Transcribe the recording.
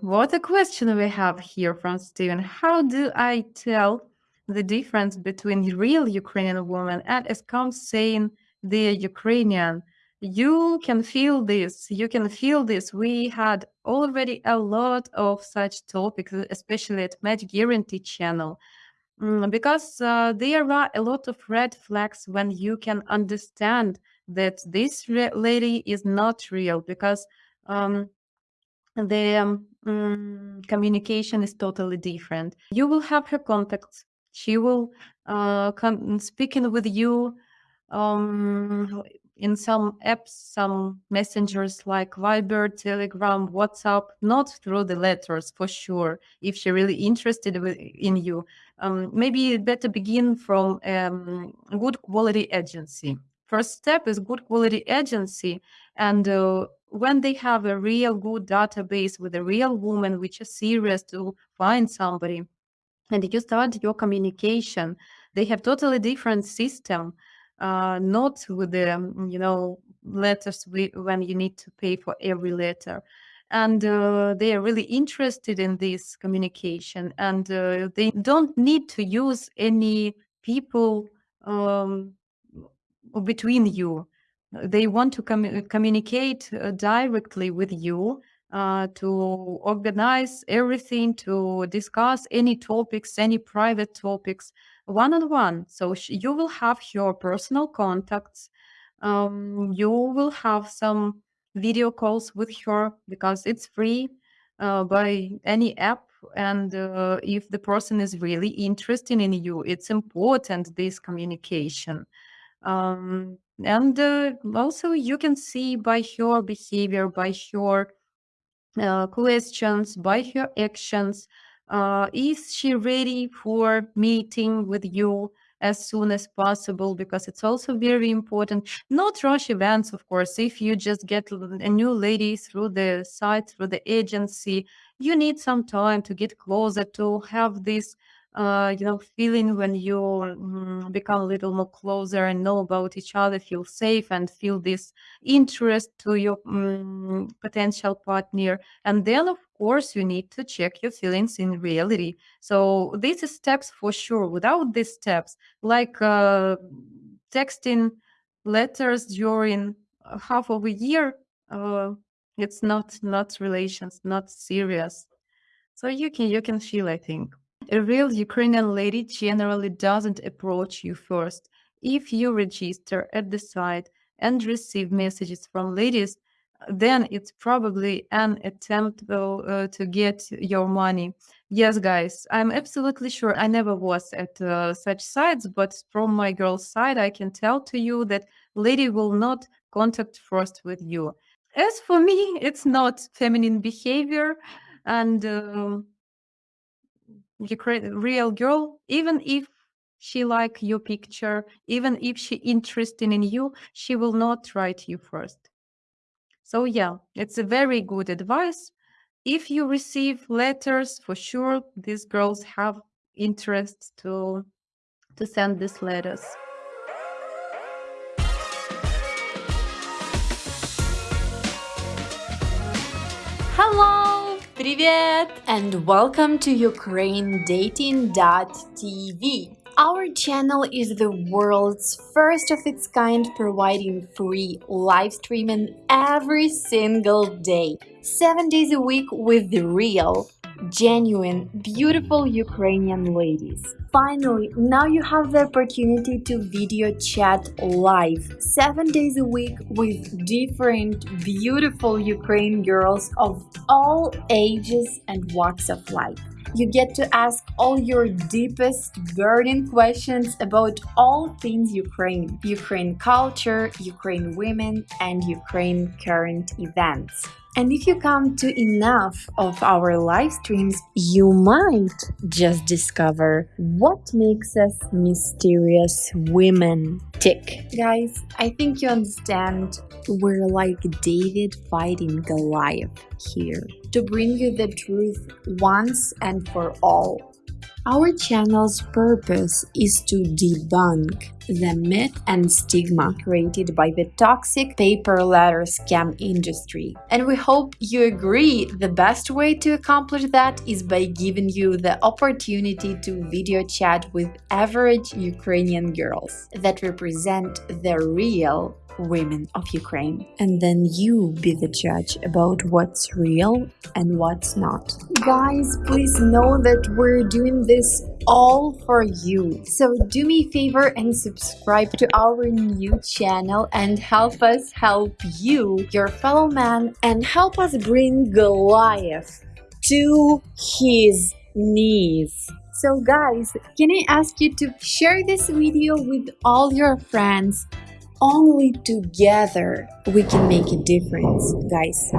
What a question we have here from Steven. How do I tell the difference between real Ukrainian woman and as comes saying the Ukrainian? You can feel this. You can feel this. We had already a lot of such topics, especially at Match Guarantee channel. Mm, because uh, there are a lot of red flags when you can understand that this lady is not real because um, the um, mm, communication is totally different. You will have her contacts. She will uh, come speaking with you um, in some apps, some messengers like Viber, Telegram, WhatsApp, not through the letters for sure. If she really interested in you, um, maybe better begin from um, good quality agency. First step is good quality agency, and uh, when they have a real good database with a real woman which is serious to find somebody and you start your communication they have totally different system. Uh, not with the you know letters we, when you need to pay for every letter. And uh, they are really interested in this communication. And uh, they don't need to use any people um, between you they want to com communicate uh, directly with you uh, to organize everything, to discuss any topics, any private topics, one on one. So you will have your personal contacts. Um, you will have some video calls with her because it's free uh, by any app. And uh, if the person is really interested in you, it's important this communication. Um, and uh, also you can see by her behavior, by her uh, questions, by her actions, uh, is she ready for meeting with you as soon as possible? Because it's also very important not rush events of course. If you just get a new lady through the site through the agency you need some time to get closer to have this uh, you know, feeling when you mm, become a little more closer and know about each other, feel safe and feel this interest to your mm, potential partner. And then, of course, you need to check your feelings in reality. So these steps for sure. Without these steps, like uh, texting letters during half of a year, uh, it's not not relations, not serious. So you can you can feel, I think. A real Ukrainian lady generally doesn't approach you first. If you register at the site and receive messages from ladies, then it's probably an attempt uh, to get your money. Yes, guys, I'm absolutely sure. I never was at uh, such sites, but from my girl's side, I can tell to you that lady will not contact first with you. As for me, it's not feminine behavior, and um, real girl, even if she like your picture, even if she interested in you, she will not write you first. So yeah, it's a very good advice. If you receive letters, for sure, these girls have interest to to send these letters. Hello! Привет! And welcome to UkraineDating.tv. Our channel is the world's first of its kind providing free live streaming every single day, 7 days a week with the real, genuine, beautiful Ukrainian ladies. Finally, now you have the opportunity to video chat live, 7 days a week with different, beautiful Ukrainian girls of all ages and walks of life. You get to ask all your deepest, burning questions about all things Ukraine, Ukraine culture, Ukraine women, and Ukraine current events. And if you come to enough of our live streams, you might just discover what makes us mysterious women tick. Guys, I think you understand we're like David fighting Goliath here to bring you the truth once and for all. Our channel's purpose is to debunk the myth and stigma created by the toxic pay per letter scam industry. And we hope you agree the best way to accomplish that is by giving you the opportunity to video chat with average Ukrainian girls that represent the real women of Ukraine. And then you be the judge about what's real and what's not. Guys, please know that we're doing this all for you. So do me a favor and subscribe to our new channel and help us help you, your fellow man, and help us bring Goliath to his knees. So guys, can I ask you to share this video with all your friends only together we can make a difference, guys.